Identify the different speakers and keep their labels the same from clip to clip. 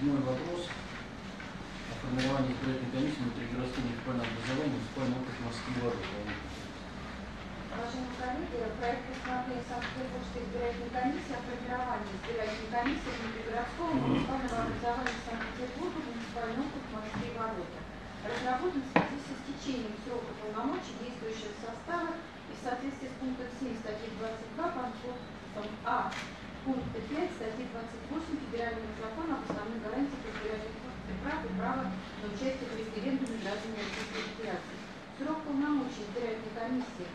Speaker 1: Седьмой вопрос о формировании избирательной комиссии внутригородского муниципального образования муниципального округа Москвы Воды.
Speaker 2: Уважаемые коллеги, проект постановления Санкт-Петербургской избирательной комиссии о формировании избирательной комиссии внутригородского муниципального образования Санкт-Петербурга муниципальный округ и Ворота. Разработан в связи с истечением срока полномочий действующего состава и в соответствии с пунктом 7 статьи 22 пунктом А пункта 5 статьи 28 Федерации. Срок полномочий избирательной комиссии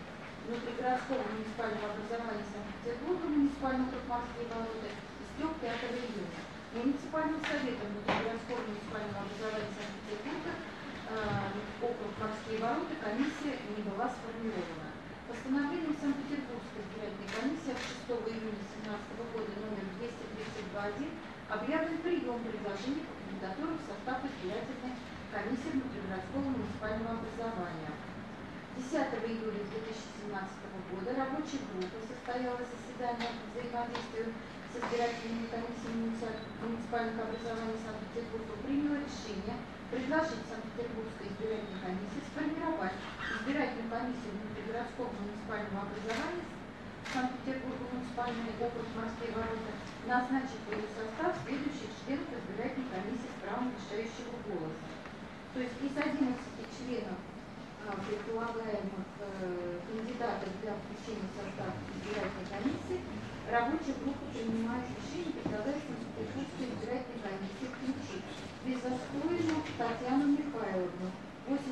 Speaker 2: внутригородского муниципального образования Санкт-Петербурга Москвы и Ворота истек 5 июня. Муниципальным советом внутригородского муниципального образования Санкт-Петербурга э, округ Морские ворота комиссия не была сформирована. Постановлением Санкт-Петербургской избирательной комиссии от 6 июня 2017 года номер 232.1 объявлен прием предложений по кандидатурам в состав избирательной комиссии внутригородского муниципального образования. 10 июля 2017 года рабочая группа состояла заседание по взаимодействию с избирательными комиссиями муниципальных образований Санкт-Петербурга приняла решение предложить Санкт-Петербургской избирательной комиссии сформировать избирательную комиссию внутригородского муниципального образования Санкт-Петербурга муниципальный округ Москвы ворота, назначить в ее состав следующих членов избирательной комиссии с правом решающего голоса. То есть из 11 членов а, предполагаемых э, кандидатов для включения в состав избирательной комиссии рабочая группа принимает решение предлагать Санкт-Петербургской избирательной комиссии включить Безоскоину Татьяну Михайловну, 84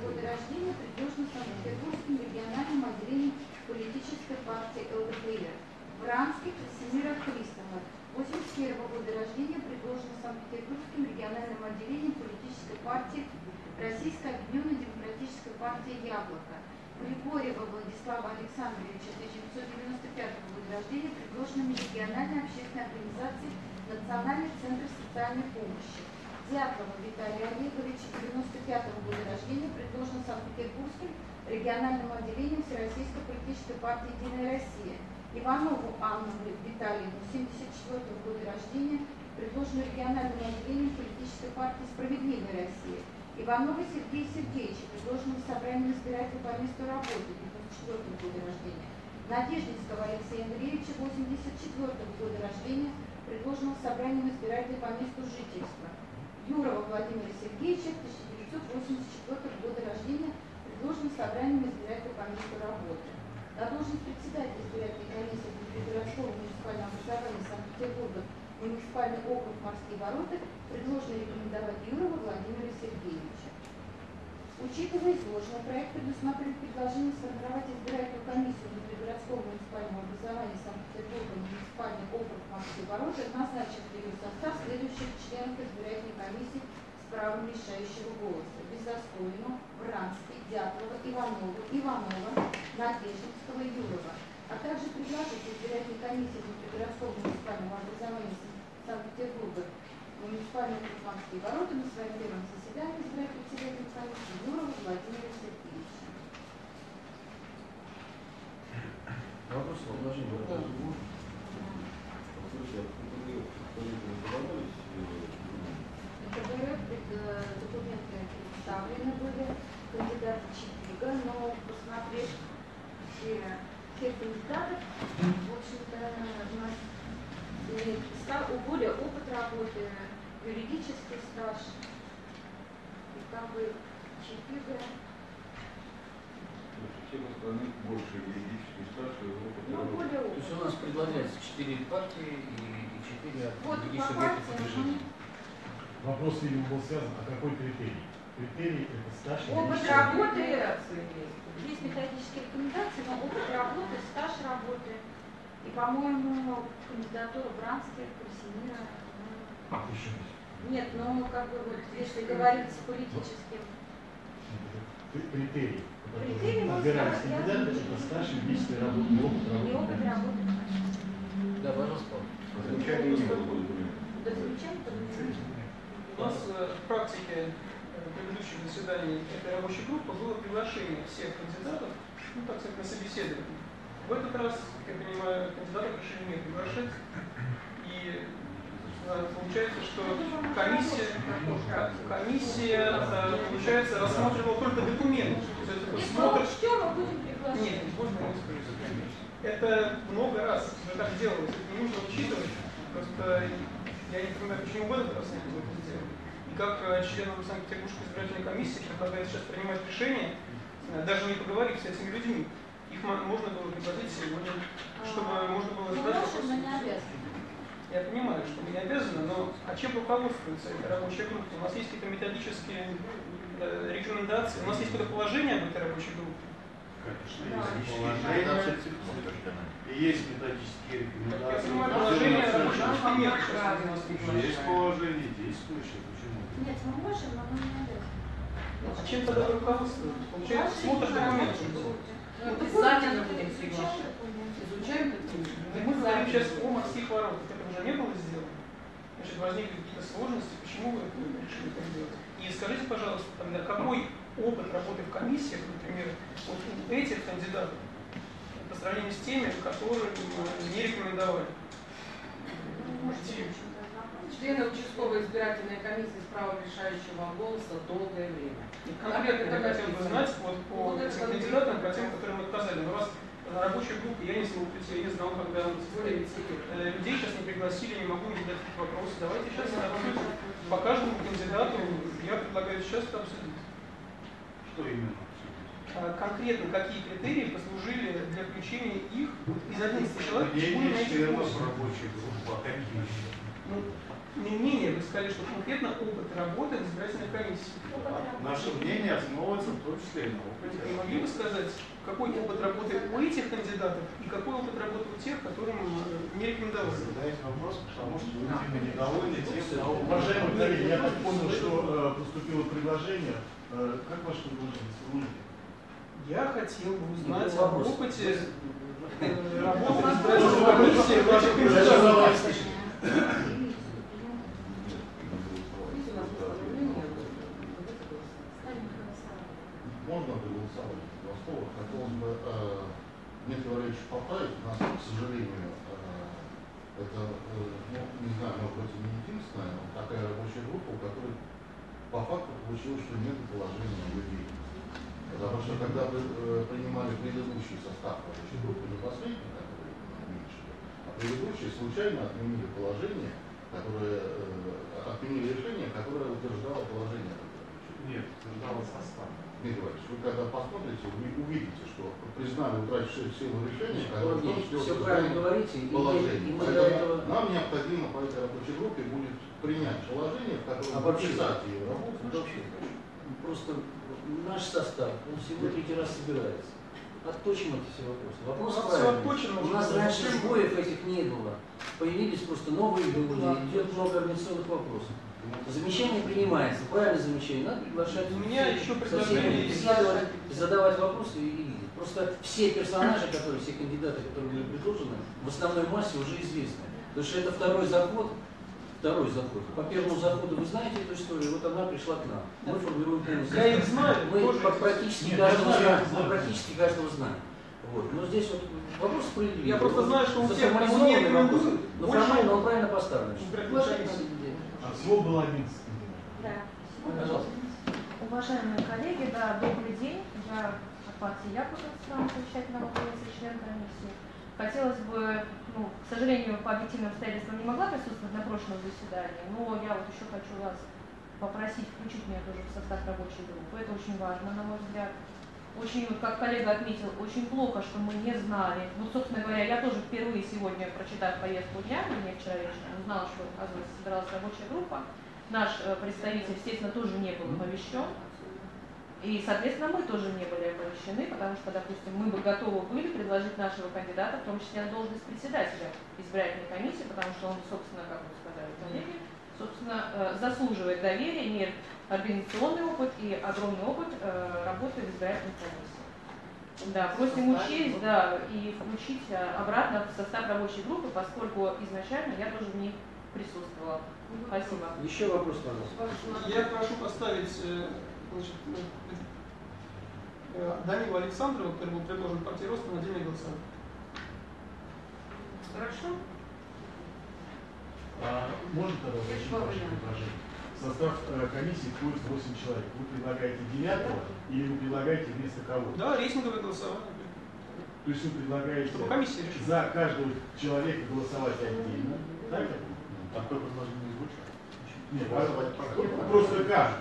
Speaker 2: года рождения, предложена Санкт-Петербургским региональным отделением политической партии ЛДПР. Вранский Красимира Христова, 81 года рождения, предложена Санкт-Петербургским региональным отделением политической партии Российской Объединенной Демократической партии «Яблоко». Григорьева Владислава Александровича, 1995 года рождения, предложена региональной общественной организации Национальный центр социальной помощи. Дятлова Виталий Олегович, 95 года рождения, предложен Санкт-Петербургским региональным отделением Всероссийской политической партии «Единая Россия». Иванову Анну Витальевну, 74 года рождения, предложена региональным отделением политической партии «Справедливая Россия». Иванова Сергея Сергеевича, предложенного собранием избирателей по месту работы, 94 года рождения. Надеждинского Алексея Андреевича, 84 года рождения, предложенного собранием избирателей по месту жительства. Юрова Владимира Сергеевича, 1984 года рождения, предложенного собранием избирателей по месту работы. На должность председателя избирательной комиссии Городского муниципального образования Санкт-Петербурга муниципальный округ Морские ворота предложено рекомендовать Юрова Владимира Сергеевича. Учитывая изложенное, проект предусматривает предложение сформировать избирательную комиссию внутригородского муниципального образования Санкт-Петербурга муниципальный округ Москвы Ворота, назначив в ее состав следующих членов избирательной комиссии с правом решающего голоса. Безоскоину, Вранский, Дятлова, Иванова, Иванова, Надеждинского, Юрова, а также предложить избирательной комиссии внутригородского муниципального образования Санкт-Петербурга муниципальный округ Москвы Ворота на своем первом заседании избрать председателя комиссии Юрова Владимира Сергеевича.
Speaker 1: Вопрос, предложение.
Speaker 2: КБР документы представлены были, кандидаты Чипига, но посмотрев все, все кандидатов, в общем-то, у нас имеет ста- более опыт работы, юридический стаж, и как бы Чипига,
Speaker 3: Всем остальных больше юридический стаж и опыт
Speaker 2: ну,
Speaker 3: работы.
Speaker 1: То есть у нас предлагается 4 партии и 4 от
Speaker 2: Вот
Speaker 1: других
Speaker 2: по
Speaker 1: субъектов
Speaker 2: партиям,
Speaker 1: движения.
Speaker 4: Вопрос, видимо, был связан, а какой критерий? Критерий – это стаж и
Speaker 2: Опыт
Speaker 4: личный
Speaker 2: работы, есть методические рекомендации, но опыт работы, стаж работы. И, по-моему, кандидатура Бранских, Красимира. ну,
Speaker 4: Еще раз.
Speaker 2: Нет, ну, как бы, вот, если говорить с политическим.
Speaker 4: Кри- Критерий.
Speaker 2: Критерий,
Speaker 4: которому
Speaker 2: ну,
Speaker 4: кандидаты, это стаж и работа, и опыт
Speaker 2: И опыт
Speaker 4: работы.
Speaker 2: работы.
Speaker 1: Да, пожалуйста, Павел.
Speaker 3: Замечаний не было.
Speaker 2: Да, замечательно, подумайте.
Speaker 5: У нас э, в практике предыдущих заседаний этой рабочей группы было приглашение всех кандидатов, ну, так сказать, на собеседование. В этот раз, как я понимаю, кандидатов решили не приглашать. И, э, получается, что комиссия, комиссия, э, получается, рассматривала только документы. То есть это смотр-. Нет, можно скажу. Это много раз уже так делалось, это не нужно учитывать. Просто я не понимаю, почему в этот раз не было это сделано. Как э, членам Санкт-Петербургской избирательной комиссии предлагают сейчас принимать решение, э, даже не поговорив с этими людьми, их мо- можно было пригласить сегодня, чтобы можно было
Speaker 2: Ну,
Speaker 5: задать вопросы. Я понимаю, что мы не обязаны, но а чем руководствуется эта рабочая группа? У нас есть какие-то методические э, рекомендации, у нас есть какое-то положение об этой рабочей группе.
Speaker 6: Конечно,
Speaker 2: Да.
Speaker 6: есть положение, и есть методические
Speaker 5: Я
Speaker 6: рекомендации.
Speaker 5: понимаю, положение рабочей группы нет.
Speaker 6: Есть положение действующее?
Speaker 2: Нет, мы можем, но мы не обязаны.
Speaker 5: А чем тогда вы руководствуетесь? Получается,
Speaker 2: Наши
Speaker 5: смотр документов.
Speaker 2: рабочие
Speaker 7: Ну, обязательно будем приглашать.
Speaker 2: документы.
Speaker 7: Изучаем документы.
Speaker 5: Мы говорим сейчас о морских воротах. Это уже не было сделано. Значит, возникли какие-то сложности. Почему вы решили так делать? И скажите, пожалуйста, тогда какой опыт работы в комиссиях, например, вот у этих кандидатов по сравнению с теми, которым э, не рекомендовали?
Speaker 2: Ну, может,
Speaker 7: Члены участковой избирательной комиссии с правом решающего голоса долгое время.
Speaker 5: И конкретно я хотел бы знать вот по
Speaker 7: Вот
Speaker 5: этим кандидатам, по тем, которым отказали. Но раз на рабочей группе я не смог прийти, я не знал, когда
Speaker 7: лет.
Speaker 5: Э, людей сейчас не пригласили, не могу не задать вопросы. Давайте сейчас. По каждому кандидату я предлагаю сейчас это обсудить.
Speaker 6: Что именно?
Speaker 5: А конкретно какие критерии послужили для включения их из 11 человек почему
Speaker 6: Мнение
Speaker 5: на этих
Speaker 6: членов
Speaker 5: восемь?
Speaker 6: рабочей группы, а какие еще?
Speaker 5: Ну, не мнение, вы сказали, что конкретно опыт работы в избирательной комиссии.
Speaker 6: Наше мнение основывается в том числе и на опыте.
Speaker 5: Не могли бы сказать, какой опыт работы у этих кандидатов и какой опыт работы у тех, которым э, не рекомендовали?
Speaker 6: Задаете вопрос, потому что вы, видимо, недовольны тем,
Speaker 4: А,
Speaker 6: что...
Speaker 4: Уважаемые коллеги, я так понял, что э, поступило предложение. Э, как ваше предложение?
Speaker 5: Я хотел бы узнать
Speaker 7: Ну,
Speaker 5: об опыте работы в избирательной комиссии в этих кандидатах.
Speaker 7: Видите, у нас постановление, вот это голосование.
Speaker 2: Ставим на голосование.
Speaker 8: Можно проголосовать два слова. Хотелось бы э, Дмитрий Валерьевич поправить. У нас, к сожалению, э, это, э, ну, не знаю, может быть, и не единственная, но такая рабочая группа, у которой по факту получилось, что нет положения людей. Потому что когда вы э, принимали предыдущий состав рабочей группы, не последний, который уменьшили, а предыдущий случайно отменили положение, которое, э, отменили решение, которое утверждало положение.
Speaker 6: Нет, утверждало состав.
Speaker 8: Дмитрий Иванович, вы когда посмотрите, вы увидите, что признали утрачившую силу решения, которое в том числе
Speaker 7: Все правильно говорите, и,
Speaker 8: положение.
Speaker 7: и
Speaker 8: Поэтому
Speaker 7: этого...
Speaker 8: нам необходимо по этой рабочей группе будет принять положение, в котором
Speaker 7: Обобщить.
Speaker 8: описать ее работу.
Speaker 7: Просто наш состав, он всего третий раз собирается. Отточим эти все вопросы. Вопрос
Speaker 5: всё
Speaker 7: правильный. У нас раньше сбоев этих не было. Появились просто новые люди, идет много организационных вопросов. Замечание принимается, правильное замечание, надо приглашать
Speaker 5: У меня еще предложение есть.
Speaker 7: задавать вопросы и видеть. Просто все персонажи, которые, все кандидаты, которые были предложены, в основной массе уже известны. Потому что это второй заход, второй заход. По первому заходу вы знаете эту историю, вот она пришла к нам. Мы формируем полный
Speaker 5: Я их знаю,
Speaker 7: Мы
Speaker 5: тоже
Speaker 7: практически
Speaker 4: Нет,
Speaker 7: каждого
Speaker 4: знаю,
Speaker 7: знаем. Мы практически каждого знаем. Вот. Но здесь вот вопрос справедливый.
Speaker 5: Я просто знаю, что у не
Speaker 7: Заформализованный вопрос. Но
Speaker 5: больше
Speaker 7: формально он правильно поставлен.
Speaker 4: А всего было 11 кандидатов.
Speaker 2: Да.
Speaker 7: Пожалуйста.
Speaker 9: Уважаемые коллеги, да, добрый день. Я от партии страна совещательного комиссии, член комиссии. Хотелось бы, ну, к сожалению, по объективным обстоятельствам не могла присутствовать на прошлом заседании, но я вот еще хочу вас попросить включить меня тоже в состав рабочей группы. Это очень важно, на мой взгляд. Очень, вот как коллега отметил, очень плохо, что мы не знали. Ну, собственно говоря, я тоже впервые сегодня, прочитав повестку дня, мне вчера вечером узнала, что, оказывается, собиралась рабочая группа. Наш э, представитель, естественно, тоже не был оповещен. И, соответственно, мы тоже не были оповещены, потому что, допустим, мы бы готовы были предложить нашего кандидата, в том числе на должность председателя избирательной комиссии, потому что он, собственно, как вы сказали, коллеги, собственно, э, заслуживает доверия, имеет организационный опыт и огромный опыт э, работы в избирательной комиссии. Да, просим учесть, да, и включить э, обратно в состав рабочей группы, поскольку изначально я тоже в ней присутствовала. Спасибо.
Speaker 7: Еще вопрос, пожалуйста.
Speaker 5: Я прошу поставить Данила Александрова, который был предложен партией роста на отдельное голосование.
Speaker 7: Хорошо.
Speaker 4: А можно тогда уточнить ваше предложение? Состав э, комиссии входит 8 человек. Вы предлагаете девятого или вы предлагаете вместо кого?
Speaker 5: Да, рейтинговое голосование.
Speaker 4: То есть вы предлагаете
Speaker 5: Чтобы комиссия решила.
Speaker 4: за каждого человека голосовать отдельно. Так? понимаю?
Speaker 8: Такое предложение не звучит.
Speaker 4: Нет, просто как?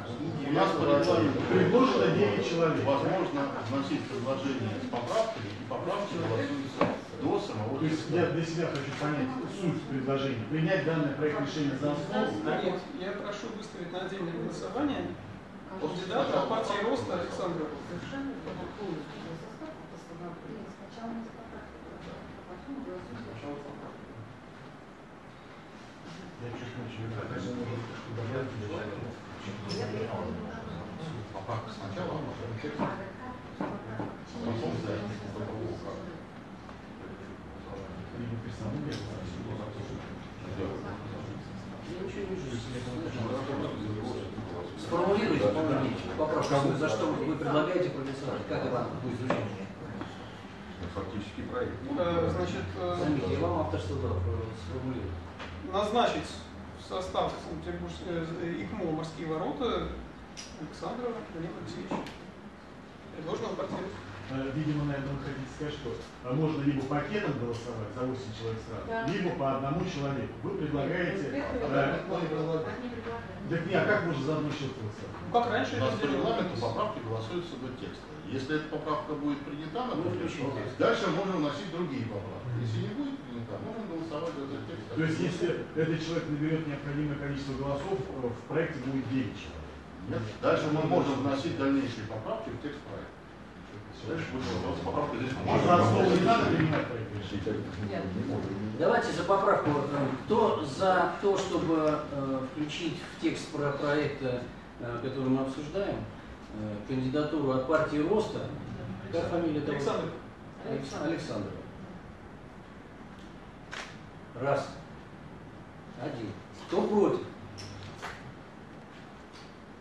Speaker 8: У нас предложено,
Speaker 4: Предложено 9 человек.
Speaker 8: возможно вносить предложение с поправками, и поправки голосуются до самого
Speaker 4: То есть я для себя хочу понять суть предложения. Принять данный проект решения за основу.
Speaker 5: Нет, я прошу выставить на отдельное голосование кандидата от партии Роста Александра.
Speaker 2: Сначала не поправки, а потом голосуем
Speaker 4: не
Speaker 8: Поправка сначала, а потом за.
Speaker 7: Сформулируйте что вы предлагаете проголосовать, как это будет звучать.
Speaker 3: Фактически проект.
Speaker 5: Э, Значит, э,
Speaker 7: Заметьте, я вам авторство дал, сформулировать.
Speaker 5: Назначить в состав э, ИКМО «Морские ворота» Александра Леонида Алексеевича. Предложенного партии.
Speaker 4: Э, Видимо, наверное, вы хотите сказать, что э, можно либо пакетом голосовать за 8 человек сразу,
Speaker 2: Да.
Speaker 4: либо по одному человеку. Вы предлагаете... э,
Speaker 2: Они предлагают.
Speaker 4: Так не, а как можно за одно человека голосовать?
Speaker 5: Ну, как раньше
Speaker 8: У нас по регламенту поправки голосуются до текста. Если эта поправка будет принята,
Speaker 7: Ну, включим
Speaker 8: то
Speaker 7: текст.
Speaker 8: дальше можно вносить другие поправки. Если не будет принята, можно голосовать за этот текст.
Speaker 4: То есть, если этот человек наберет необходимое количество голосов, э, в проекте будет 9 человек.
Speaker 8: Нет. Дальше мы можем вносить дальнейшие поправки в текст проекта. Дальше будет вопрос, поправка здесь
Speaker 4: А не надо принимать?
Speaker 7: Давайте за поправку. э, Кто за то, чтобы э, включить в текст про проекта, который мы обсуждаем, кандидатуру от партии Роста, как фамилия того?
Speaker 5: Александр.
Speaker 7: Алекс- Александрова. Раз. Один. Кто против?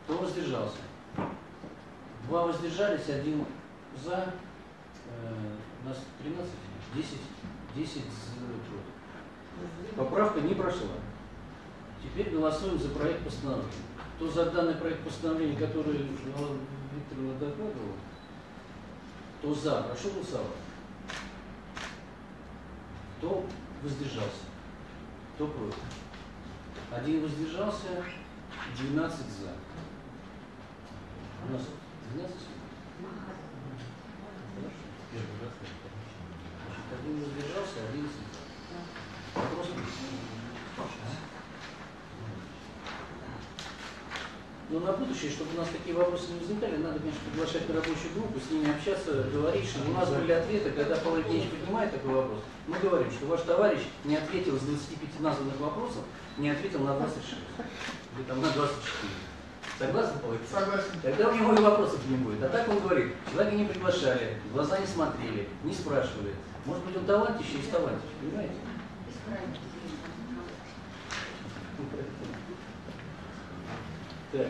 Speaker 7: Кто воздержался? Два воздержались, один за. Э, у нас 13, 10, 10 за против. Поправка не прошла. Теперь голосуем за проект постановления. Кто за данный проект постановления, который Викторовна докладывала, кто за, прошу голосовать. Кто воздержался? Кто против? Один воздержался, 12 за. У нас 12 Хорошо.
Speaker 4: Первый
Speaker 7: один воздержался, 11 за. Вопрос Но на будущее, чтобы у нас такие вопросы не возникали, надо, конечно, приглашать на рабочую группу, с ними общаться, говорить, что у нас были ответы, когда Павел Евгеньевич поднимает такой вопрос, мы говорим, что ваш товарищ не ответил с 25 названных вопросов, не ответил на 26, или там на 24. Согласны, Павел Евгеньевич?
Speaker 5: Согласен.
Speaker 7: Тогда у него и вопросов не будет. А так он говорит, человека не приглашали, в глаза не смотрели, не спрашивали. Может быть, он талантище из талантищ, понимаете? Так.